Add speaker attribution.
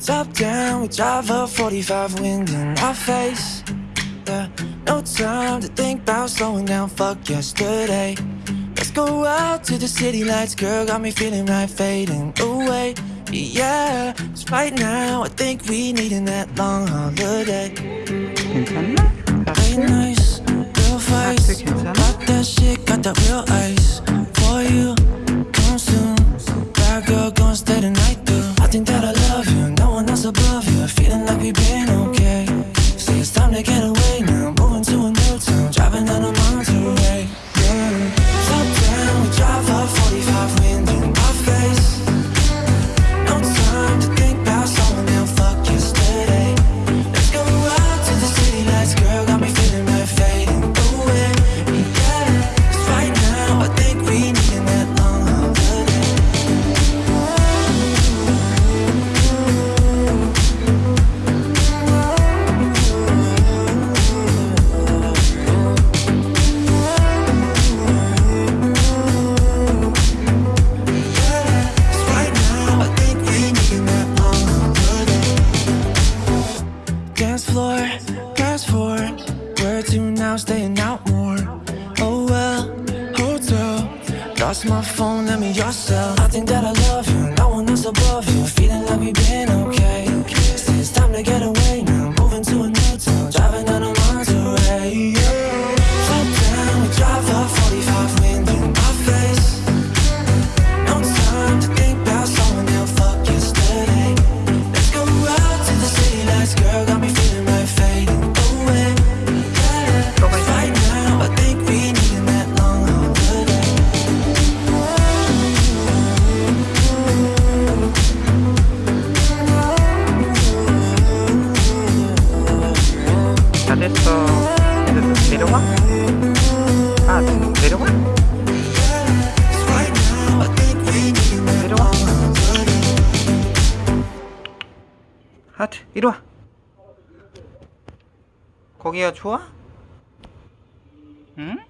Speaker 1: Top down, we drive a 45 wind in our face. Yeah. No time to think about slowing down, fuck yesterday. Let's go out to the city lights, girl, got me feeling right, fading away. Yeah, it's right now I think we needin' that long holiday.
Speaker 2: Ain't
Speaker 1: Nice, girl face, got that shit, got that real above you. Feeling like we've been Dance floor, fast forward. Where to now? Staying out more. Oh well, hotel. Lost my phone, let me yourself. I think that I love you, no one else above you. Feeling like we've been
Speaker 2: 이제 내려와? 아, 내려와? 내려와. 하트, 이리 와. 거기가 좋아? 응?